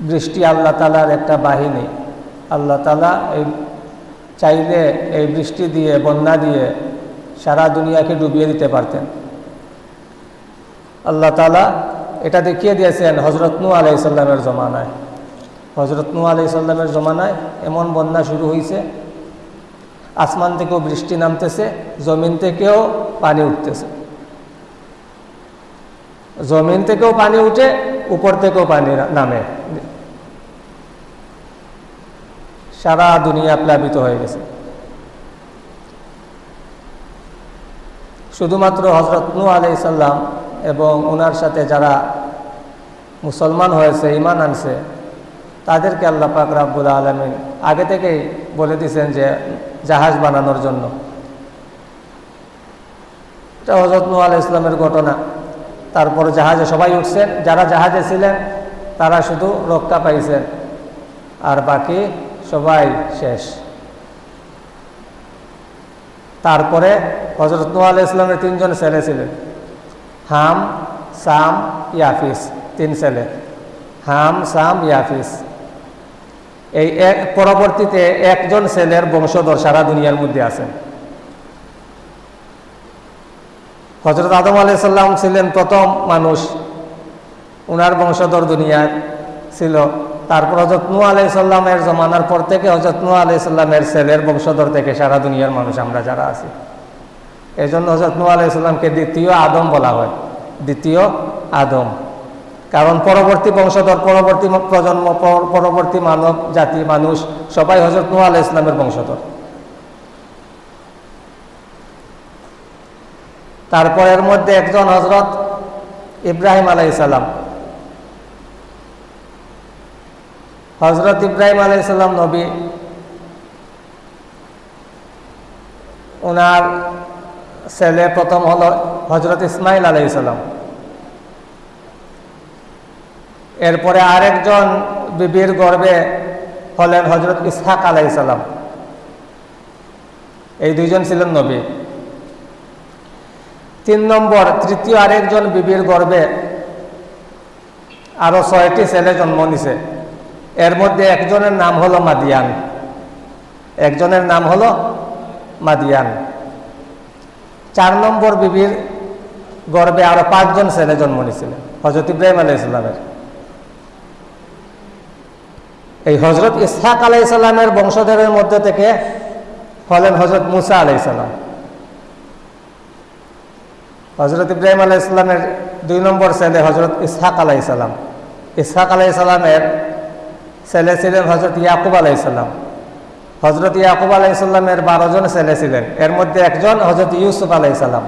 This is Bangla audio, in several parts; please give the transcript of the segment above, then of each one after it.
বৃষ্টি আল্লাহ তালার একটা বাহিনী। আল্লাহ তালা এই চাইলে এই বৃষ্টি দিয়ে, বন্যা দিয়ে সারা দুনিয়াকে ডুবিয়ে দিতে পারতেন। আল্লাহ তালা এটা দেখিয়ে দিয়েছেন হজরত নু আলাইসাল্লামের জমানায়। হজরত নু আলাইসাল্লামের জমানায় এমন বন্যা শুরু হয়েছে আসমান থেকেও বৃষ্টি নামতেছে, জমিন থেকেও পানি উঠতেছে। জমিন থেকেও পানি উঠে উপর থেকেও পানি নামে। সারা দুনিয়া প্লাবিত হয়ে গেছে। শুধুমাত্র হজরত নু আলাইসাল্লাম এবং ওনার সাথে যারা মুসলমান হয়েছে ইমান আনছে, তাদেরকে আল্লাহ পাক রাব্বুল আলমিন আগে থেকেই বলে দিয়েছেন যে জাহাজ বানানোর জন্য। এটা হজরত নু আলাহ ইসলামের ঘটনা। তারপর জাহাজে সবাই উঠছেন যারা জাহাজে ছিলেন, তারা শুধু রক্ষা পাইছেন। আর বাকি সবাই শেষ। তারপরে হজরত নু আলাহ ইসলামের তিনজন ছেলে ছিলেন। হাম, সাম, ইয়াফিস, তিন ছেলে। হাম, সাম, ইয়াফিস। এই এক পরবর্তীতে একজন ছেলের বংশধর সারা দুনিয়ার মধ্যে আছেন। হজরত আদম আলাইসাল্লাম ছিলেন প্রথম মানুষ। উনার বংশধর দুনিয়ার ছিল। তারপর হজরত নু আলাইসাল্লামের জমানার পর থেকে হজরত নু আলাইসাল্লামের ছেলের বংশধর থেকে সারা দুনিয়ার মানুষ আমরা যারা আছি। এই জন্য হজরত নু আলাইসাল্লামকে দ্বিতীয় আদম বলা হয়। দ্বিতীয় আদম। কারণ পরবর্তী বংশধর, পরবর্তী প্রজন্ম, পরবর্তী মানব জাতি, মানুষ সবাই হজরত নু ইসলামের বংশধর। তারপরের মধ্যে একজন হজরত ইব্রাহিম আলাইসাল্লাম হজরত ইব্রাহিম আলাইসাল্লাম নবী। ওনার ছেলে প্রথম হল হজরত ইসমাইল আলাইসাল্লাম এরপরে আরেকজন বিবির গর্বে হলেন হজরত ইসহাক আলাইসাল্লাম এই দুইজন ছিলেন নবী। তিন নম্বর, তৃতীয় আরেকজন বিবির গর্বে আরও ছয়টি ছেলে জন্ম নিছে। এর মধ্যে একজনের নাম হলো মাদিয়ান। একজনের নাম হলো মাদিয়ান। চার নম্বর বিবির গর্বে আরও পাঁচজন ছেলে জন্ম নিয়েছিলেন হজরত ইব্রাহিম আলাই ইসলামের এই হজরত ইসহাক আলাইসাল্লামের বংশধরের মধ্যে থেকে হলেন হজরত মুসা আলাইসাল্লাম হজরত ইব্রাহিম আলাহ ইসলামের দুই নম্বর ছেলে হজরত ইসহাক আলাইসাল্লাম ইসহাক আলাইসাল্লামের ছেলে ছিলেন হজরত ইয়াকুব আলাইসাল্লাম হজরত ইয়াকুব আলাইসাল্লামের বারো জন ছেলে ছিলেন। এর মধ্যে একজন হজরত ইউসুফ আলাইসাল্লাম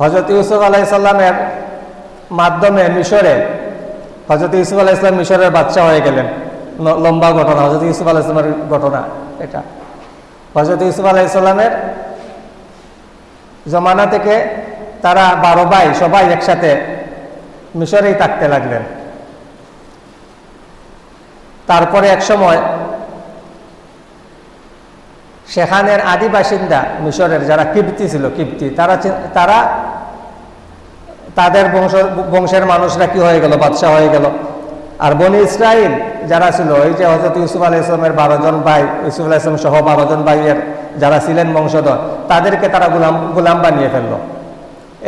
হজরত ইউসুফ আলাইসাল্লামের মাধ্যমে মিশরে হজরত ইউসুফ আলাহ ইসলাম মিশরের বাচ্চা হয়ে গেলেন। লম্বা ঘটনা। হজরত ইউসুফ আলাহ ইসলামের ঘটনা এটা। হজরত ইউসুফ আলাহ ইসলামের জমানা থেকে তারা বারো ভাই সবাই একসাথে মিশরেই থাকতে লাগলেন। তারপরে এক সময় সেখানের আদি বাসিন্দা মিশরের যারা কিপ্তি ছিল, কিপ্তি, তারা তারা তাদের বংশ বংশের মানুষরা কি হয়ে গেল, বাদশাহ হয়ে গেল। আর বনি ইসরায়েল যারা ছিল ওই যে হজরত ইউসুফ আলাহ ইসলামের বারো জন ভাই, ইউসুফ আলাহ ইসলাম সহ বারো জন ভাইয়ের যারা ছিলেন বংশধর, তাদেরকে তারা গুলাম গুলাম বানিয়ে ফেলল।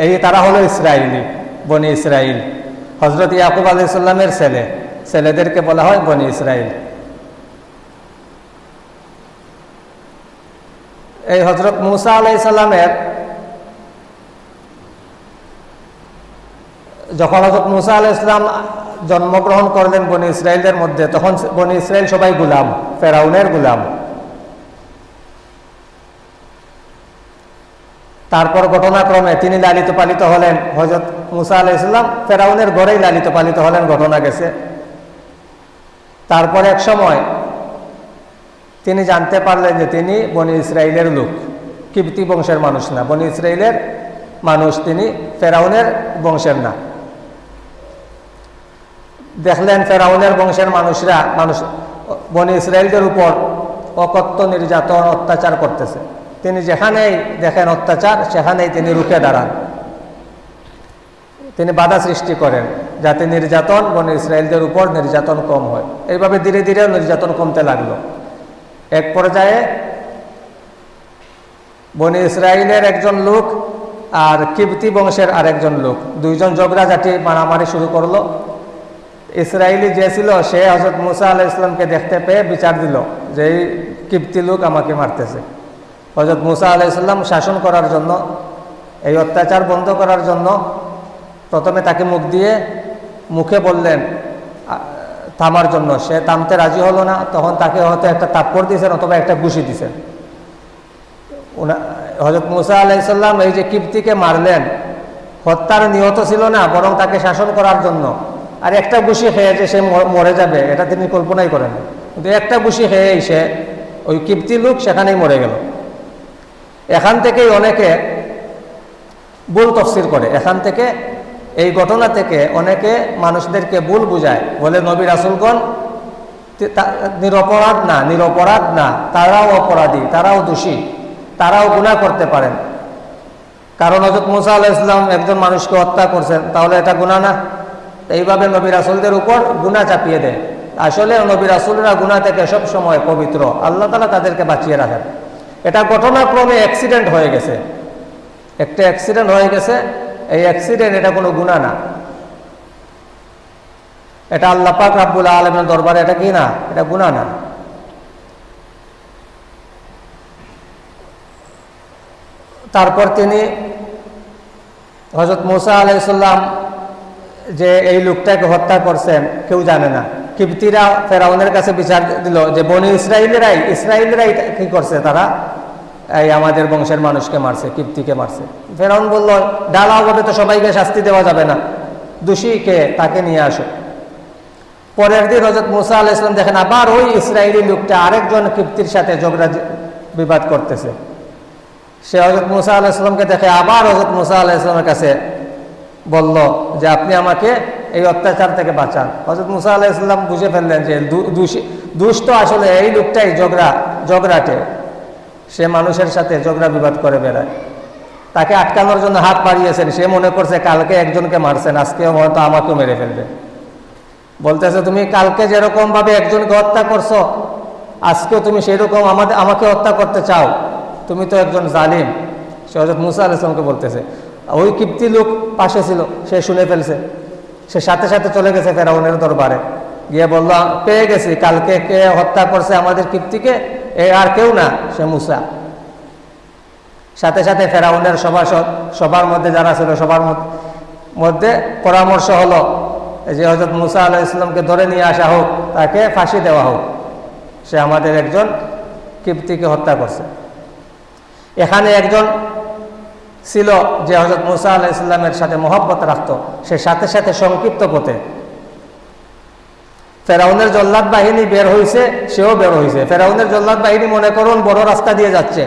এই তারা হলো ইসরায়েলি বনি ইসরায়েল হজরত ইয়াকুব আলাহ ইসলামের ছেলে, ছেলেদেরকে বলা হয় বনি ইসরায়েল এই হজরত মুসা আলাই সাল্লামের যখন হজরত মুসা আলাহ ইসলাম জন্মগ্রহণ করলেন বনি ইসরায়েলের মধ্যে, তখন বনি ইসরায়েল সবাই গুলাম, ফেরাউনের গুলাম। তারপর ঘটনাক্রমে তিনি লালিত পালিত হলেন। হজরত মুসা আলাহ ইসলাম ফেরাউনের ঘরেই লালিত পালিত হলেন, ঘটনা গেছে। তারপর এক সময় তিনি জানতে পারলেন যে তিনি বনি ইসরায়েলের লোক কিপ্তি বংশের মানুষ না। বনি ইসরায়েলের মানুষ, তিনি ফেরাউনের বংশের না। দেখলেন ফেরাউনের বংশের মানুষরা, মানুষ, বনি ইসরায়েলদের উপর অকত্য নির্যাতন, অত্যাচার করতেছে। তিনি যেখানেই দেখেন অত্যাচার, সেখানেই তিনি রুখে দাঁড়ান। তিনি বাধা সৃষ্টি করেন, যাতে নির্যাতন বন ইসরায়েলদের উপর নির্যাতন কম হয়। এইভাবে ধীরে ধীরে নির্যাতন কমতে লাগল। এক পর্যায়ে বনি ইসরায়েলের একজন লোক আর কিবতি বংশের আরেকজন লোক, দুইজন ঝগড়াঝাটি মারামারি শুরু করল। ইসরায়েলি যে ছিল, সে হজরত মুসা আলাহ ইসলামকে দেখতে পেয়ে বিচার দিল যে এই কিপ্তি লোক আমাকে মারতেছে। হজরত মুসা আলাহ ইসলাম শাসন করার জন্য, এই অত্যাচার বন্ধ করার জন্য প্রথমে তাকে মুখ দিয়ে মুখে বললেন থামার জন্য। সে থামতে রাজি হলো না, তখন তাকে হয়তো একটা তাপ্পর দিয়েছেন অথবা একটা ঘুষি দিয়েছেন। হজরত মুসা আলাইসাল্লাম এই যে কিপ্তিকে মারলেন, হত্যার নিহত ছিল না, বরং তাকে শাসন করার জন্য। আর একটা ঘুষি খেয়ে যে সে মরে যাবে, এটা তিনি কল্পনাই করেন কিন্তু একটা ঘুষি খেয়েই সে ওই কিপ্তি লোক সেখানেই মরে গেল। এখান থেকেই অনেকে ভুল তফসির করে। এখান থেকে এই ঘটনা থেকে অনেকে মানুষদেরকে ভুল বুঝায়। বলে, নবী রাসুলগণ, তি- তা- নিরপরাধ না নিরপরাধ না, তারাও অপরাধী, তারাও দোষী, তারাও গুণা করতে পারেন। কারণ হজরত মুসা আলাহ ইসলাম একজন মানুষকে হত্যা করছেন, তাহলে এটা গুণা না? এইভাবে নবী রাসুলদের উপর গুণা চাপিয়ে দেয়। আসলে নবী রাসুলরা গুণা থেকে সব সময় পবিত্র। আল্লাহ তালা তাদেরকে বাঁচিয়ে রাখেন। এটা ঘটনাক্রমে অ্যাক্সিডেন্ট হয়ে গেছে। একটা অ্যাক্সিডেন্ট হয়ে গেছে। এই অ্যাক্সিডেন্ট এটা কোনো গুণা না। এটা আল্লাহ পাক রাব্বুল আলমের দরবারে এটা কি না? এটা গুণা না। তারপর তিনি হজরত মুসা আলাইসাল্লাম যে এই লোকটাকে হত্যা করছেন, কেউ জানে না। কিপ্তিরা ফেরাউনের কাছে বিচার দিল যে বনি ইসরায়েলেরাই ইসরায়েলেরাই কি করছে তারা? এই আমাদের বংশের মানুষকে মারছে, কিপ্তিকে মারছে। ফেরাউন বলল ডালাভাবে তো সবাইকে শাস্তি দেওয়া যাবে না। দোষী কে? তাকে নিয়ে আসো। পরের দিন হজরত মুসা আলাহ ইসলাম দেখেন আবার ওই ইসরায়েলি লোকটা আরেকজন কিপ্তির সাথে ঝগড়া বিবাদ করতেছে। সে হজরত মুসা আলাহ ইসলামকে দেখে আবার হজরত মুসা আলাহ ইসলামের কাছে বলল যে আপনি আমাকে এই অত্যাচার থেকে বাঁচান। হজরত মুসা আলাহ ইসলাম বুঝে ফেললেন যে দুষ্ট আসলে এই লোকটাই ঝগড়া, ঝগড়াটে। সে মানুষের সাথে ঝগড়া বিবাদ করে বেড়ায়। তাকে আটকানোর জন্য হাত বাড়িয়েছেন। সে মনে করছে কালকে একজনকে মারছেন আজকে হয়তো আমাকেও মেরে ফেলবে। বলতেছে, তুমি কালকে যেরকম ভাবে একজনকে হত্যা করছ, আজকেও তুমি সেরকম আমাদের, আমাকে হত্যা করতে চাও। তুমি তো একজন জালিম। সে হজরত মুসা আলাইসলামকে বলতেছে ওই কিপ্তি লোক পাশে ছিল, সে শুনে ফেলছে। সে সাথে সাথে চলে গেছে ফেরাউনের দরবারে। গিয়ে বলল, পেয়ে গেছি, কালকে কে হত্যা করছে আমাদের কিপ্তিকে? এ আর কেউ না, সে মুসা। সাথে সাথে ফেরাউনের সভাসদ সবার মধ্যে যারা ছিল সবার মধ্যে পরামর্শ হলো যে হজরত মুসা আলাহ ইসলামকে ধরে নিয়ে আসা হোক, তাকে ফাঁসি দেওয়া হোক। সে আমাদের একজন কিপ্তিকে হত্যা করছে। এখানে একজন ছিল যে হজরত মুসা আলাহ ইসলামের সাথে মহব্বত রাখত, সে সাথে সাথে সংক্ষিপ্ত পথে। ফেরাউনের জল্লাদ বাহিনী বের হয়েছে সেও বের হয়েছে ফেরাউনের জল্লাদ বাহিনী মনে করুন বড় রাস্তা দিয়ে যাচ্ছে,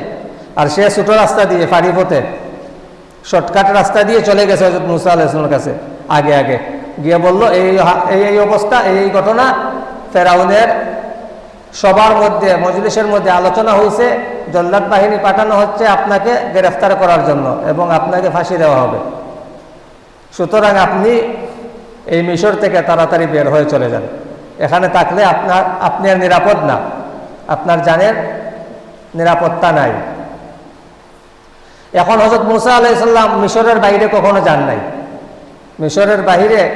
আর সে ছোট রাস্তা দিয়ে ফাড়ি পথে, শর্টকাট রাস্তা দিয়ে চলে গেছে হজরত মুসা আলাহ ইসলামের কাছে, আগে আগে। গিয়ে বলল, এই এই অবস্থা এই ঘটনা ফেরাউনের সবার মধ্যে, মজলিসের মধ্যে আলোচনা হয়েছে, জল্লাদ বাহিনী পাঠানো হচ্ছে আপনাকে গ্রেফতার করার জন্য এবং আপনাকে ফাঁসি দেওয়া হবে। সুতরাং আপনি এই মিশর থেকে তাড়াতাড়ি বের হয়ে চলে যান। এখানে থাকলে আপনার, আপনি আর নিরাপদ না। আপনার জানের নিরাপত্তা নাই। এখন হজরত মুসা আলাইসাল্লাম মিশরের বাইরে কখনো যান নাই। মিশরের বাইরে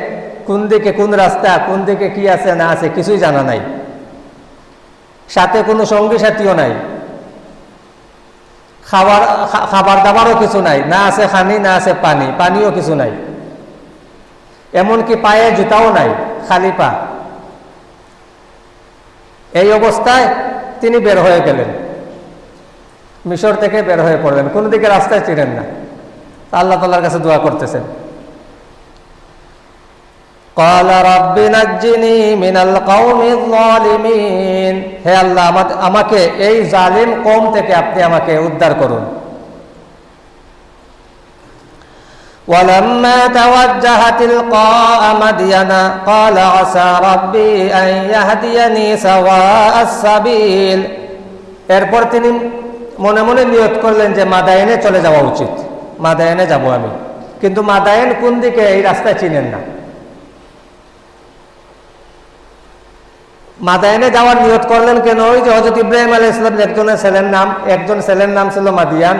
কোন দিকে কোন রাস্তা, কোন দিকে কি আছে না আছে কিছুই জানা নাই। সাথে কোনো সঙ্গী সাথীও নাই। খাবার খাবার দাবারও কিছু নাই। না আছে খানি, না আছে পানি, পানিও কিছু নাই। এমনকি পায়ে জুতাও নাই, খালি পা। এই অবস্থায় তিনি বের হয়ে গেলেন। মিশর থেকে বের হয়ে পড়লেন। কোনো দিকে রাস্তায় চিনেন না। আল্লাহ তাল্লার কাছে দোয়া করতেছেন। قال رب نجني من القوم الظالمين হে আল্লাহ আমা- আমাকে এই জালিম কম থেকে আপনি আমাকে উদ্ধার করুন ولما توجه تلقاء مدين قال عسى ربي أن يهديني سواء السبيل এরপর তিনি মনে মনে নিয়ত করলেন যে মাদায়নে চলে যাওয়া উচিত মাদায়নে যাব আমি কিন্তু মাদায়েন কোন দিকে এই রাস্তায় চিনেন না মাদায়নে যাওয়ার নিয়ত করলেন কেন? ওই যে হজরত ইব্রাহিম আলী ইসলাম একজনের ছেলের নাম, একজন ছেলের নাম ছিল মাদিয়ান।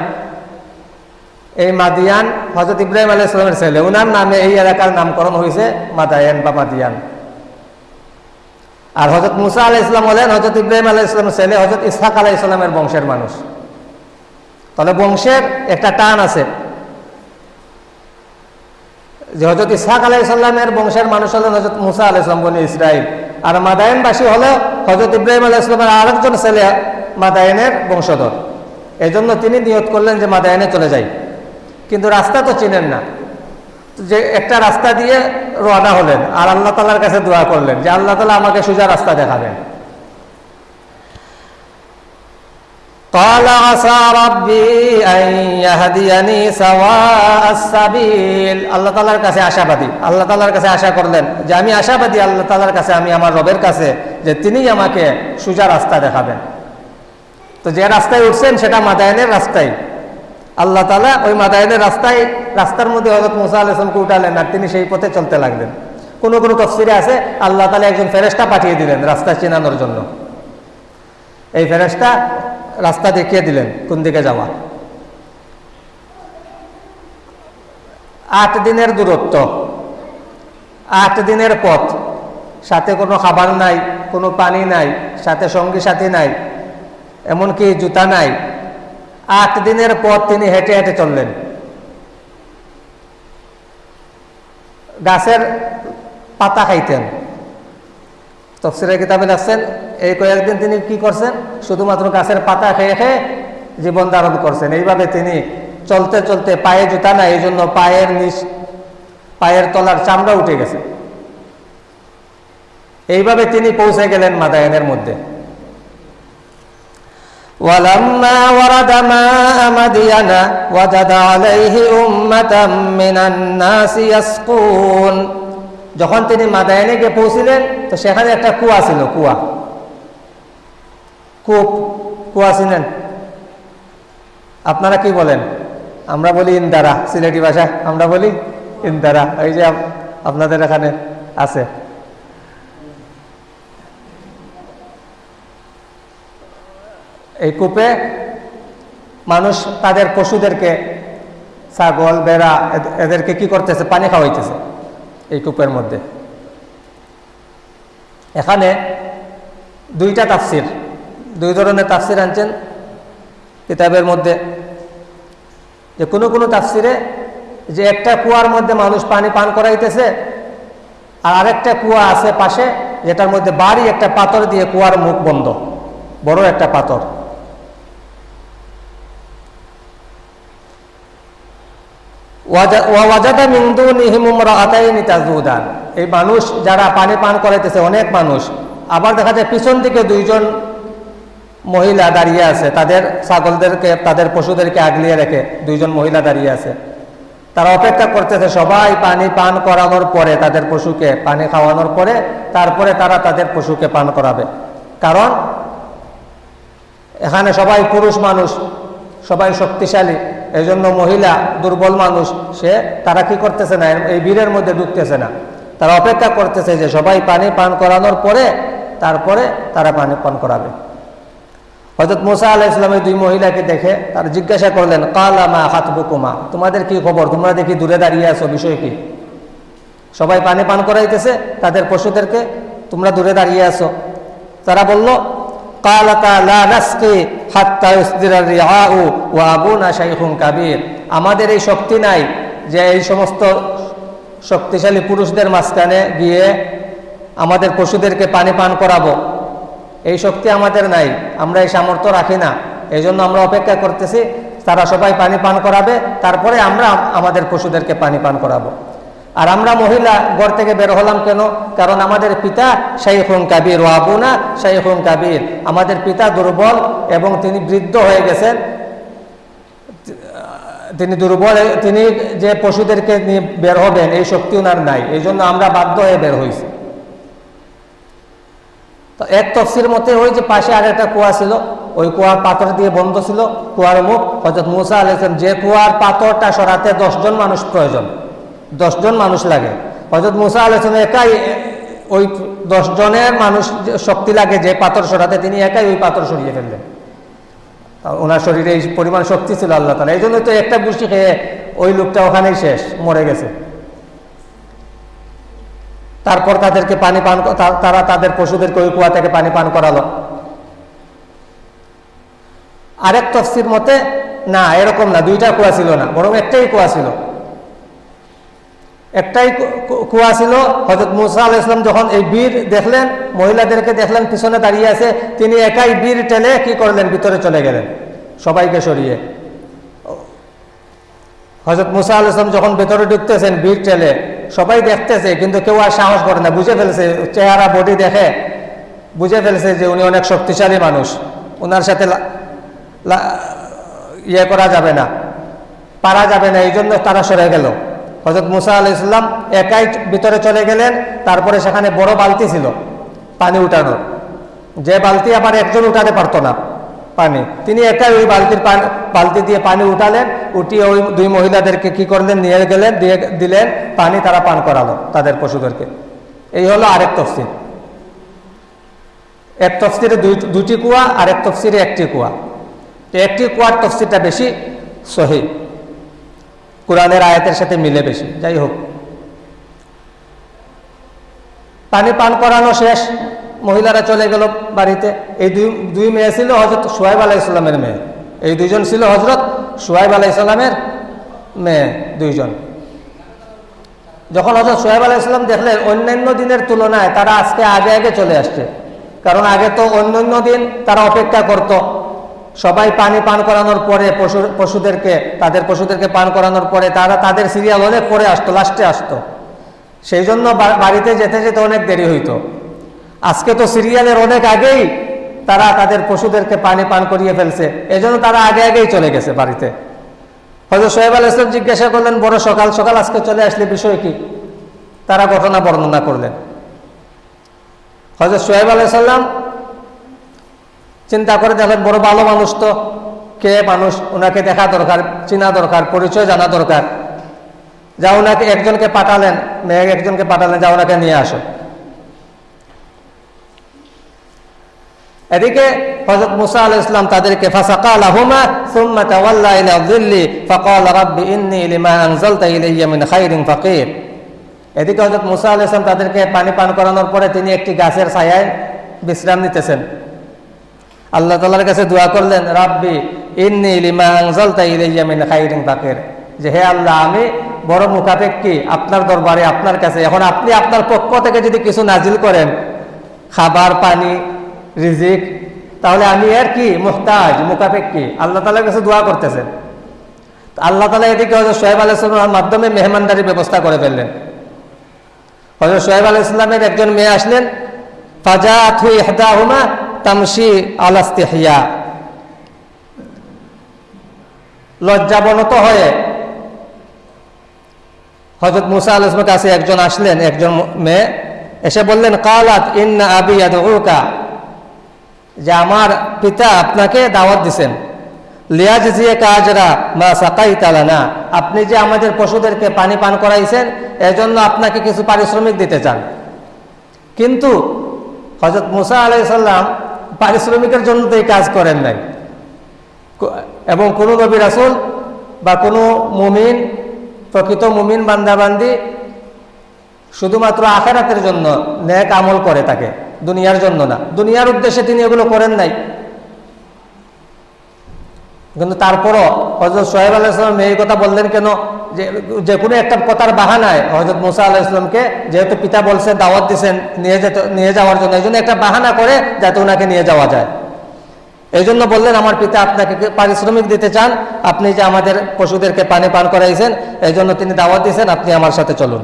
এই মাদিয়ান হজরত ইব্রাহিম আলী ইসলামের ছেলে। ওনার নামে এই এলাকার নামকরণ হয়েছে মাদায়ান বা মাদিয়ান। আর হজরত মুসা আলাহ ইসলাম হলেন হজরত ইব্রাহিম আলাহ ইসলামের ছেলে হজরত ইসহাক আলাহ ইসলামের বংশের মানুষ। তাহলে বংশের একটা টান আছে। যে হজরত ইসহাক আলাহ ইসলামের বংশের মানুষ হলেন হজরত মুসা আলাহ ইসলাম বনি ইসরাইল। আর মাদায়নবাসী হলো হজরত ইব্রাহিম আলাহ ইসলামের আরেকজন ছেলে মাদায়নের বংশধর। এই জন্য তিনি নিয়ত করলেন যে মাদায়নে চলে যাই। কিন্তু রাস্তা তো চিনেন না। যে একটা রাস্তা দিয়ে রওনা হলেন আর আল্লাহ তালার কাছে দোয়া করলেন যে আল্লাহ তালা আমাকে সোজা রাস্তা দেখাবেন। قال عسى ربي أن يهديني سواء السبيل আল্লাহ তালার কাছে আশাবাদী আল্লাহ তালার কাছে আশা করলেন যে আমি আশাবাদী আল্লাহ তালার কাছে আমি আমার রবের কাছে যে তিনিই আমাকে সোজা রাস্তা দেখাবেন তো যে রাস্তায় উঠছেন সেটা মাদায়নের রাস্তায় আল্লাহ তালা ওই মাদায়নের রাস্তায় রাস্তার মধ্যে হজরত মুসা আলাইসলামকে উঠালেন আর তিনি সেই পথে চলতে লাগলেন কোনো কোনো তফসিরে আছে আল্লাহ তালা একজন ফেরেস্তা পাঠিয়ে দিলেন রাস্তা চেনানোর জন্য এই ফেরেস্তা রাস্তা দেখিয়ে দিলেন, কোন দিকে যাওয়া? আট দিনের দূরত্ব, আট দিনের পথ, সাথে কোনো খাবার নাই, কোনো পানি নাই, সাথে সঙ্গী সাথী নাই, এমনকি জুতা নাই। আট দিনের পথ তিনি হেঁটে হেঁটে চললেন। গাছের পাতা খাইতেন। তফসিরের কিতাবে লাগছেন এই কয়েকদিন তিনি কি করছেন শুধুমাত্র গাছের পাতা খেয়ে খেয়ে জীবন ধারণ করছেন এইভাবে তিনি চলতে চলতে পায়ে জুতা না এই জন্য পায়ের নিচ পায়ের তলার চামড়া উঠে গেছে এইভাবে তিনি পৌঁছে গেলেন মাদায়নের মধ্যে ولما ورد ماء مدين وجد عليه أمة من الناس يسقون যখন তিনি মাদায়নে গিয়ে পৌঁছিলেন তো সেখানে একটা কুয়া ছিল কুয়া কূপ কুয়া ছিলেন আপনারা কি বলেন? আমরা বলি ইন্দারা, সিলেটি ভাষা আমরা বলি ইন্দারা, এই যে আপনাদের এখানে আছে। এই কূপে মানুষ তাদের পশুদেরকে, ছাগল বেড়া এদেরকে কি করতেছে? পানি খাওয়াইতেছে এই কূপের মধ্যে। এখানে দুইটা তাফসির। দুই ধরনের তাফসির আনছেন কিতাবের মধ্যে। যে কোনো কোনো তাফসিরে যে একটা কুয়ার মধ্যে মানুষ পানি পান করাইতেছে, আর আরেকটা কুয়া আছে পাশে যেটার মধ্যে বাড়ি একটা পাথর দিয়ে কুয়ার মুখ বন্ধ, বড় একটা পাথর। এই মানুষ যারা পানি পান করাইতেছে, অনেক মানুষ। আবার দেখা যায় পিছন দিকে দুইজন মহিলা দাঁড়িয়ে আছে, তাদের ছাগলদেরকে, তাদের পশুদেরকে আগলিয়ে রেখে দুইজন মহিলা দাঁড়িয়ে আছে। তারা অপেক্ষা করতেছে, সবাই পানি পান করানোর পরে তাদের পশুকে পানি খাওয়ানোর পরে তারপরে তারা তাদের পশুকে পান করাবে। কারণ এখানে সবাই পুরুষ মানুষ, সবাই শক্তিশালী এই জন্য মহিলা দুর্বল মানুষ, সে তারা কি করতেছে না, এই বীরের মধ্যে ঢুকতেছে না। তারা অপেক্ষা করতেছে যে সবাই পানি পান করানোর পরে তারপরে তারা পানি পান করাবে। হজরত মুসা আলাহ ইসলামের দুই মহিলাকে দেখে তার জিজ্ঞাসা করলেন কালামা হাতবুকুমা তোমাদের কি খবর? তোমরা দেখি দূরে দাঁড়িয়ে আছো, বিষয় কি? সবাই পানি পান করাইতেছে, তাদের পশুদেরকে তোমরা দূরে দাঁড়িয়ে আছো। তারা বলল আমাদের এই শক্তি নাই যে এই সমস্ত শক্তিশালী পুরুষদের মাঝখানে গিয়ে আমাদের পশুদেরকে পানি পান করাবো। এই শক্তি আমাদের নাই, আমরা এই সামর্থ্য রাখি না। এই জন্য আমরা অপেক্ষা করতেছি, তারা সবাই পানি পান করাবে, তারপরে আমরা আমাদের পশুদেরকে পানি পান করাবো। আর আমরা মহিলা ঘর থেকে বের হলাম কেন? কারণ আমাদের পিতা শাইখুন কাবির, ও আবু আবুনা শাইখুন কাবির। আমাদের পিতা দুর্বল এবং তিনি বৃদ্ধ হয়ে গেছেন। তিনি দুর্বল, তিনি যে পশুদেরকে নিয়ে বের হবেন, এই শক্তি ওনার নাই। এই জন্য আমরা বাধ্য হয়ে বের হয়েছি তো এক তফসির মতে ওই যে পাশে আর একটা কুয়া ছিল, ওই কুয়ার পাথর দিয়ে বন্ধ ছিল, কুয়ার মুখ। হজরত মুসা আলাইসলাম যে কুয়ার পাথরটা সরাতে দশজন মানুষ প্রয়োজন, দশজন মানুষ লাগে। হজরত মুসা আলাইসলাম একাই ওই দশজনের মানুষ শক্তি লাগে যে পাথর সরাতে, তিনি একাই ওই পাথর সরিয়ে ফেললেন। ওনার শরীরে এই পরিমাণ শক্তি ছিল আল্লাহ তালা এই জন্য তো একটা বুঝি খেয়ে ওই লোকটা ওখানেই শেষ, মরে গেছে। তারপর তাদেরকে পানি পান তারা তাদের পশুদেরকে ওই কুয়া থেকে পানি পান করালো। আরেক তফসির মতে, না, এরকম না, দুইটা কুয়া ছিল না, বরং একটাই কুয়া ছিল। একটাই কুয়া ছিল হজরত মুসা আল ইসলাম যখন এই বীর দেখলেন, মহিলাদেরকে দেখলেন, পিছনে দাঁড়িয়ে আছে, তিনি একাই বীর টেনে কি করলেন, ভিতরে চলে গেলেন, সবাইকে সরিয়ে। হজরত মুসা আল ইসলাম যখন ভেতরে ঢুকতেছেন বীর টেলে সবাই দেখতেছে, কিন্তু কেউ আর সাহস করে না। বুঝে ফেলছে, চেহারা বডি দেখে। বুঝে ফেলছে যে উনি অনেক শক্তিশালী মানুষ। ওনার সাথে ইয়ে করা যাবে না, পারা যাবে না এই জন্য তারা সরে গেল। হজরত মুসা আল ইসলাম একাই ভিতরে চলে গেলেন, তারপরে সেখানে বড় বালতি ছিল, পানি উঠানোর। যে বালতি আবার একজন উঠাতে পারতো না। পানি। তিনি একাই ওই বালতির পানি, বালতি দিয়ে পানি উঠালেন, উঠিয়ে ওই দুই মহিলাদেরকে কি করলেন, নিয়ে গেলেন, দিয়ে দিলেন, পানি তারা পান করালো তাদের পশুদেরকে। এই হলো আরেক তফসির এক তফসিরে দুটি কুয়া আর এক তফসিরে একটি কুয়া। তো একটি কুয়ার তফসিরটা বেশি সহি। কোরআনের আয়াতের সাথে মিলে বেশি। যাই হোক। পানি পান করানো শেষ। মহিলারা চলে গেল বাড়িতে। এই দুই দুই মেয়ে ছিল হজরত সোহাইব আলাহ ইসলামের মেয়ে। এই দুইজন ছিল হজরত সোহাইব আলাহ ইসলামের মেয়ে, দুইজন। যখন হজরত সোহেব আলাহ ইসলাম দেখলেন অন্যান্য দিনের তুলনায় তারা আজকে আগে আগে চলে আসছে। কারণ আগে তো অন্যান্য দিন তারা অপেক্ষা করত। সবাই পানি পান করানোর পরে পশু, পশুদেরকে, তাদের পশুদেরকে পান করানোর পরে তারা তাদের সিরিয়াল অনেক পরে আসতো লাস্টে আসতো। সেই জন্য বাড়িতে যেতে যেতে অনেক দেরি হইতো। আজকে তো সিরিয়ালের অনেক আগেই তারা তাদের পশুদেরকে পানি পান করিয়ে ফেলছে। এজন্য তারা আগে আগেই চলে গেছে বাড়িতে। হয়তো সোহেব আল ইসলাম জিজ্ঞাসা করলেন, বড় সকাল সকাল, আজকে চলে আসলে বিষয় কি? তারা ঘটনা বর্ণনা করলেন। হয়তো সোহেব আলাইসাল্লাম চিন্তা করে দেখলেন বড় ভালো মানুষ তো। কে মানুষ? ওনাকে দেখা দরকার, চিনা দরকার, পরিচয় জানা দরকার। যা ওনাকে একজনকে পাঠালেন, মেয়ে একজনকে পাঠালেন যা ওনাকে নিয়ে আসো। এদিকে হযরত মুসা আলাইহিস সালাম তাদেরকে ফাসাকা লাহুমা সুম্মা তাওয়াল্লা ইলা যিল্লি ফাকালা রাব্বি ইন্নী লিমা আনজালতা ইলাইয়া মিন খাইরিন ফাকির। এদিকে হযরত মুসা আলাইহিস সালাম তাদেরকে পানি পান করানোর পরে তিনি একটি গাছের ছায়ায় বিশ্রাম নিতেছেন। আল্লাহ তাআলার কাছে দোয়া করলেন, রাব্বি ইন্নী লিমা আনজালতা ইলাইয়া মিন খাইরিন ফাকির। যে, হে আল্লাহ, আমি বড় মুখাপেক্ষী আপনার দরবারে, আপনার কাছে। এখন আপনি আপনার পক্ষ থেকে যদি কিছু নাজিল করেন, খাবার, পানি রিজিক। তাহলে আমি এর কি? মুহতাজ, মুখাপেক্ষী। আল্লাহ তালার কাছে দোয়া করতেছেন। আল্লাহ তালা এদিকে হজরত সোহেব আলাইসলামের মাধ্যমে মেহমানদারির ব্যবস্থা করে ফেললেন। হজরত সোহেব আলাহ ইসলামের একজন মেয়ে আসলেন ফাজা থু ইহদাহুমা তামসি আলাস্তিহিয়া লজ্জাবনত হয়ে হজরত মুসা আল ইসলামের কাছে একজন আসলেন, একজন মেয়ে এসে বললেন, কালাত ইন্না আবি আদউকা যে আমার পিতা আপনাকে দাওয়াত দিছেন। কাজরা তালানা আপনি যে আমাদের পশুদেরকে পানি পান করাইছেন, এজন্য আপনাকে কিছু পারিশ্রমিক দিতে চান। কিন্তু হজরত মুসা আলাইসাল্লাম পারিশ্রমিকের জন্য তো এই কাজ করেন নাই। এবং কোনো নবী রাসুল বা কোনো মুমিন, প্রকৃত মুমিন বান্দাবান্দি শুধুমাত্র আখেরাতের জন্য ন্যাক আমল করে তাকে দুনিয়ার জন্য না। দুনিয়ার উদ্দেশ্যে তিনি এগুলো করেন নাই। কিন্তু তারপরও হজরত সোহেব আলাহ ইসলাম এই কথা বললেন কেন? যে যে কোনো একটা কথার বাহানায় হজরত মুসা আলাহ ইসলামকে যেহেতু পিতা বলছে, দাওয়াত দিছেন, নিয়ে যেতে, নিয়ে যাওয়ার জন্য এই জন্য একটা বাহানা করে যাতে ওনাকে নিয়ে যাওয়া যায়। এই জন্য বললেন, আমার পিতা আপনাকে পারিশ্রমিক দিতে চান? আপনি যে আমাদের পশুদেরকে পানি পান করাইছেন এই জন্য তিনি দাওয়াত দিয়েছেন আপনি আমার সাথে চলুন।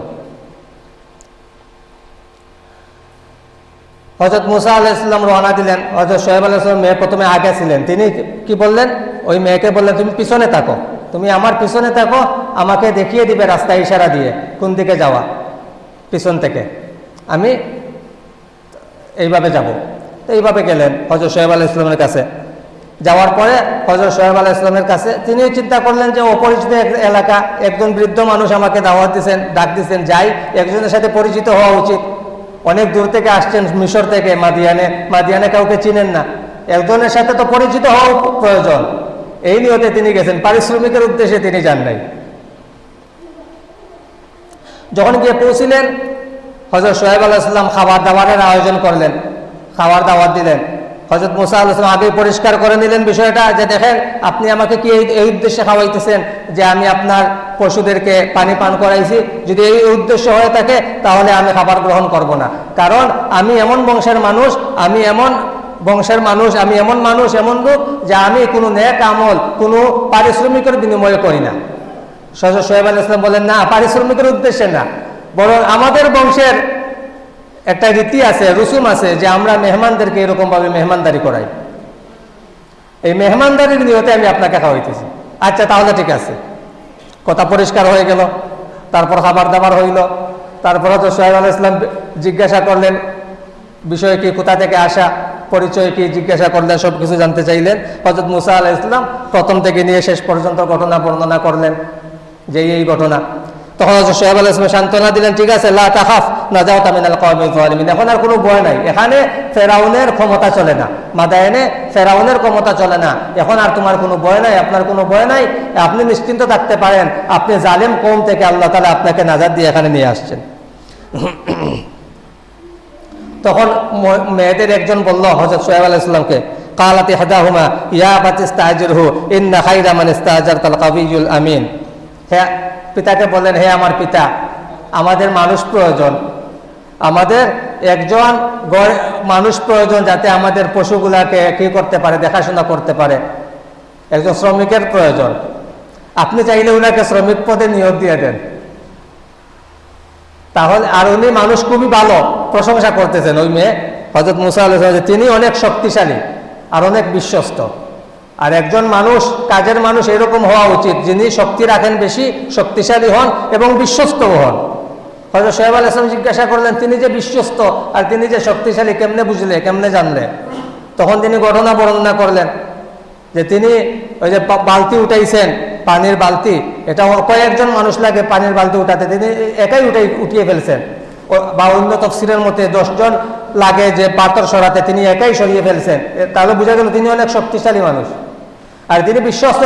হজরত মুসা আলাহ ইসলাম রওনা দিলেন। হজরত সোহেব আলাহ ইসলাম মেয়ে প্রথমে আগে ছিলেন। তিনি কি বললেন? ওই মেয়েকে বললেন, তুমি পিছনে থাকো। তুমি আমার পিছনে থাকো, আমাকে দেখিয়ে দিবে রাস্তা ইশারা দিয়ে, কোন দিকে যাওয়া? পিছন থেকে। আমি এইভাবে যাব। তো এইভাবে গেলেন হজরত সোহেব আলাহ ইসলামের কাছে। যাওয়ার পরে হজরত সোহেব আলাহ ইসলামের কাছে তিনিও চিন্তা করলেন যে অপরিচিত এলাকা, একজন বৃদ্ধ মানুষ আমাকে দাওয়াত দিচ্ছেন ডাক দিচ্ছেন যাই, একজনের সাথে পরিচিত হওয়া উচিত। অনেক দূর থেকে আসছেন মিশর থেকে, মাদিয়ানে। মাদিয়ানে কাউকে চিনেন না। একজনের সাথে তো পরিচিত হওয়া প্রয়োজন। এই নিয়তে তিনি গেছেন। পারিশ্রমিকের উদ্দেশ্যে তিনি যান নাই। যখন গিয়ে পৌঁছিলেন হজরত সোহেব আলাইসাল্লাম খাবার দাবারের আয়োজন করলেন। খাবার দাবার দিলেন। হজরত মুসা আলাইসলাম আগে পরিষ্কার করে নিলেন বিষয়টা যে দেখেন, আপনি আমাকে কি এই উদ্দেশ্যে খাওয়াইতেছেন যে আমি আপনার পশুদেরকে পানি পান করাইছি? যদি এই উদ্দেশ্য হয়ে থাকে, তাহলে আমি খাবার গ্রহণ করব না। কারণ আমি এমন বংশের মানুষ, আমি এমন বংশের মানুষ, আমি এমন মানুষ, এমন লোক, যে আমি কোনো নেক আমল, কোনো পারিশ্রমিকের বিনিময়ে করি না। সজর সোহেব আল ইসলাম বলেন, না, পারিশ্রমিকের উদ্দেশ্যে না। বরং আমাদের বংশের একটা রীতি আছে, রসুম আছে যে আমরা মেহমানদেরকে এরকমভাবে মেহমানদারি করাই। এই মেহমানদারির নিয়তে আমি আপনাকে খাওয়াইতেছি আচ্ছা তাহলে ঠিক আছে। কথা পরিষ্কার হয়ে গেল। তারপর খাবার দাবার হইল। তারপর তো সোহেব আল ইসলাম জিজ্ঞাসা করলেন, বিষয় কি, কোথা থেকে আসা, পরিচয় কি, জিজ্ঞাসা করলেন সব কিছু জানতে চাইলেন। হজরত মুসা আলাহ ইসলাম প্রথম থেকে নিয়ে শেষ পর্যন্ত ঘটনা বর্ণনা করলেন যে এই ঘটনা। তখন সোহেব আলাহ ইসলাম সান্ত্বনা দিলেন, ঠিক আছে, লা না যাও তামিনাল জালিমিন এখন আর কোনো ভয় নাই। এখানে ফেরাউনের ক্ষমতা চলে না। মাদায়নে ফেরাউনের ক্ষমতা চলে না। এখন আর তোমার কোনো ভয় নাই, আপনার কোনো ভয় নাই। আপনি নিশ্চিন্ত থাকতে পারেন, আপনি জালেম কম থেকে আল্লাহ তালা আপনাকে নাজার দিয়ে এখানে নিয়ে আসছেন। তখন মেয়েদের একজন বলল হজরত সোহেব আলাহ ইসলামকে কালাতি হাদাহুমা ইয়া বাতিস্তাজির হু ইন্না খাইরা মান আমিন। হ্যাঁ পিতাকে বললেন, হে আমার পিতা, আমাদের মানুষ প্রয়োজন। আমাদের একজন মানুষ প্রয়োজন যাতে আমাদের পশুগুলাকে কি করতে পারে, দেখাশোনা করতে পারে। একজন শ্রমিকের প্রয়োজন। আপনি চাইলে উনাকে শ্রমিক পদে নিয়োগ দিয়ে দেন। তাহলে, আর উনি মানুষ খুবই ভালো, প্রশংসা করতেছেন ওই মেয়ে হজরত মুসা আলাহ তিনি অনেক শক্তিশালী আর অনেক বিশ্বস্ত। আর একজন মানুষ, কাজের মানুষ এরকম হওয়া উচিত, যিনি শক্তি রাখেন বেশি, শক্তিশালী হন এবং বিশ্বস্ত হন। হয়তো সোহেব আল ইসলাম জিজ্ঞাসা করলেন, তিনি যে বিশ্বস্ত আর তিনি যে শক্তিশালী কেমনে বুঝলে, কেমনে জানলে? তখন তিনি ঘটনা বর্ণনা করলেন, যে তিনি ওই যে বালতি উঠাইছেন, পানির বালতি, এটা কয়েকজন মানুষ লাগে পানির বালতি উঠাতে, তিনি একাই উঠাই, উঠিয়ে ফেলছেন। বা অন্য তফসিলের মধ্যে দশজন লাগে যে পাথর সরাতে, তিনি একাই সরিয়ে ফেলছেন। তাহলে বোঝা গেল তিনি অনেক শক্তিশালী মানুষ। আর তিনি বিশ্বস্ত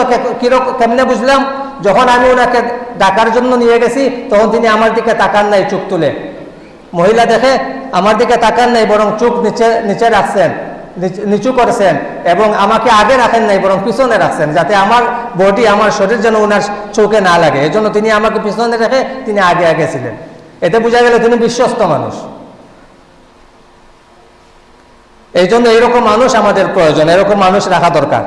কেমনে বুঝলাম? যখন আমি ওনাকে ডাকার জন্য নিয়ে গেছি, তখন তিনি আমার দিকে তাকান নাই চোখ তুলে। মহিলা দেখে আমার দিকে তাকান নাই, বরং চোখ নিচে নিচে রাখছেন, নিচু করেছেন, এবং আমাকে আগে রাখেন নাই, বরং পিছনে রাখছেন, যাতে আমার বডি, আমার শরীর যেন ওনার চোখে না লাগে। এজন্য তিনি আমাকে পিছনে রেখে তিনি আগে আগে ছিলেন। এতে বোঝা গেল তিনি বিশ্বস্ত মানুষ। এই জন্য এরকম মানুষ আমাদের প্রয়োজন, এরকম মানুষ রাখা দরকার।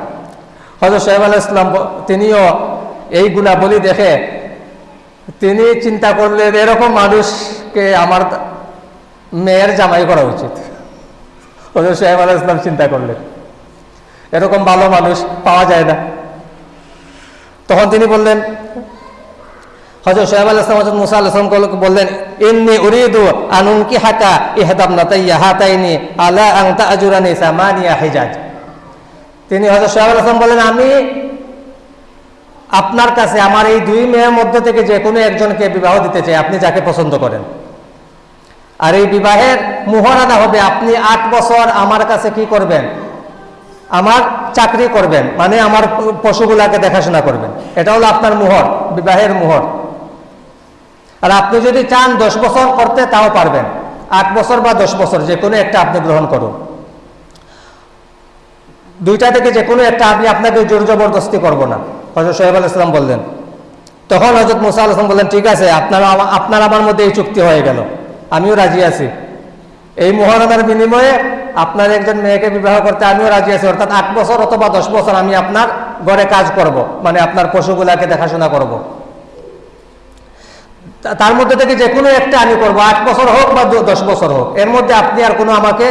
হজরত সাহেব আল ইসলাম তিনিও এই গুণাবলী দেখে তিনি চিন্তা করলেন, এরকম মানুষকে আমার মেয়ের জামাই করা উচিত। হজরত সাহেব আল ইসলাম চিন্তা করলেন, এরকম ভালো মানুষ পাওয়া যায় না। তখন তিনি বললেন হজরত সোহেব আল ইসলাম হজরত মুসা আল ইসলাম বললেন ইন্নি উরিদু আনুন কি হাকা ইহাদাম নাতাইয়া হাতাইনি আলা আংতা আজুরানি সামানিয়া হিজাজ। তিনি হজরত সোহেব আল ইসলাম বলেন, আমি আপনার কাছে আমার এই দুই মেয়ের মধ্যে থেকে যে কোনো একজনকে বিবাহ দিতে চাই, আপনি যাকে পছন্দ করেন। আর এই বিবাহের মুহরানা হবে, আপনি আট বছর আমার কাছে কি করবেন? আমার চাকরি করবেন মানে আমার পশুগুলাকে দেখাশোনা করবেন। এটা হলো আপনার মোহর বিবাহের মোহর আর আপনি যদি চান দশ বছর করতে, তাও পারবেন। আট বছর বা দশ বছর, যে কোনো একটা আপনি গ্রহণ করুন। দুইটা থেকে যে কোনো একটা আমি আপনাকে জোর জবরদস্তি করব না। হজরত সোহেব আল ইসলাম বললেন, তখন হজরত মুসা আল ইসলাম বললেন, ঠিক আছে, আপনার আপনার আমার মধ্যে এই চুক্তি হয়ে গেল, আমিও রাজি আছি। এই মহারণার বিনিময়ে আপনার একজন মেয়েকে বিবাহ করতে আমিও রাজি আছি, অর্থাৎ আট বছর অথবা দশ বছর আমি আপনার ঘরে কাজ করব মানে আপনার পশুগুলাকে দেখাশোনা করব। তার মধ্যে থেকে যে কোনো একটা আমি করব, আট বছর হোক বা দশ বছর হোক, এর মধ্যে আপনি আর কোনো আমাকে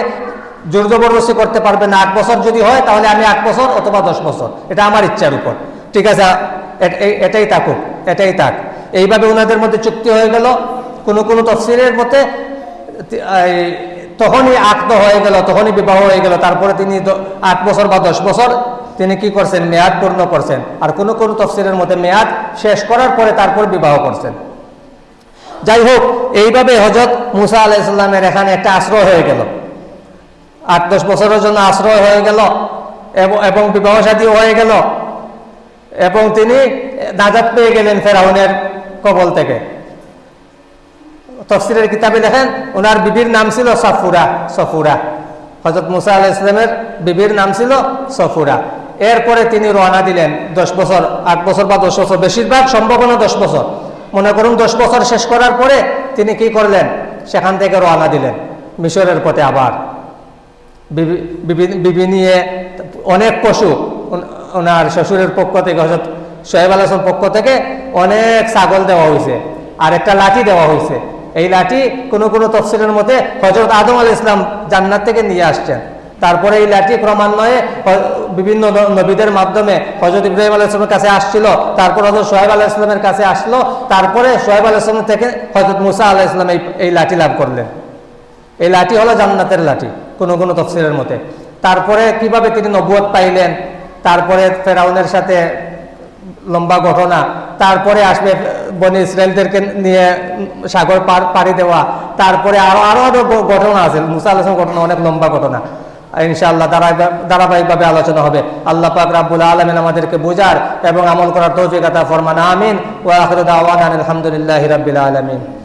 জোর জবরদস্তি করতে পারবে না, আট বছর যদি হয়, তাহলে আমি আট বছর অথবা দশ বছর। এটা আমার ইচ্ছার উপর। ঠিক আছে? এটাই থাকুক, এটাই থাক। এইভাবে ওনাদের মধ্যে চুক্তি হয়ে গেল। কোনো কোনো তফসিলের মতে তখনই আক্ত হয়ে গেল, তখনই বিবাহ হয়ে গেল। তারপরে তিনি আট বছর বা দশ বছর তিনি কি করছেন? মেয়াদ পূর্ণ করছেন। আর কোনো কোনো তফসিলের মধ্যে মেয়াদ শেষ করার পরে তারপর বিবাহ করছেন। যাই হোক, এইভাবে হজরত মুসা আলাইসাল্লামের এখানে একটা আশ্রয় হয়ে গেল। আট দশ বছরের জন্য আশ্রয় হয়ে গেল, এবং- বিবাহ সাদীও হয়ে গেল, এবং তিনি নাজাদ পেয়ে গেলেন ফেরাউনের কবল থেকে। তফসিলের কিতাবে দেখেন ওনার বিবির নাম ছিল সফুরা সফুরা। হজরত মুসা আলাহ ইসলামের বিবির নাম ছিল সফুরা। এরপরে তিনি রওনা দিলেন দশ বছর, আট বছর বা দশ বছর, বেশিরভাগ সম্ভাবনা দশ বছর। মনে করুন দশ বছর শেষ করার পরে তিনি কি করলেন? সেখান থেকে রওনা দিলেন, মিশরের পথে আবার। বিবি- নিয়ে অনেক পশু ওনার শ্বশুরের পক্ষ থেকে হজরত সোহেব আলাসের পক্ষ থেকে অনেক ছাগল দেওয়া হয়েছে আর একটা লাঠি দেওয়া হয়েছে। এই লাঠি কোনো কোনো তফসিলের মধ্যে হজরত আদম আল ইসলাম জান্নাত থেকে নিয়ে আসছেন। তারপরে এই লাঠি ক্রমান্বয়ে বিভিন্ন নবীদের মাধ্যমে হজরত ইব্রাহিম আলাহ ইসলামের কাছে আসছিল, তারপর হজরত সোহেব আলাহ ইসলামের কাছে আসলো, তারপরে সোহেব আলাহ থেকে হজরত মুসা আলাহ ইসলাম এই লাঠি লাভ করলেন। এই লাঠি হলো জান্নাতের লাঠি। কোনো কোনো তফসিলের মতে। তারপরে কীভাবে তিনি নবুয়ত পাইলেন, তারপরে ফেরাউনের সাথে লম্বা ঘটনা, তারপরে আসবে বনি ইসরায়েলদেরকে নিয়ে সাগর পার, পাড়ি দেওয়া, তারপরে আরও আরও আরও গ- ঘটনা আছে। মুসা আলাহ ঘটনা অনেক লম্বা ঘটনা। ইনশাআল্লাহ ধারাবাহিক ধারাবাহিকভাবে আলোচনা হবে। আল্লাহ পাক রাব্বুল আলমিন আমাদেরকে বোঝার এবং আমল করার তৌফিক আতা ফরমান। আমিন। ওয়া আখিরু দাওয়ানা আলহামদুলিল্লাহি রাব্বিল আলামিন।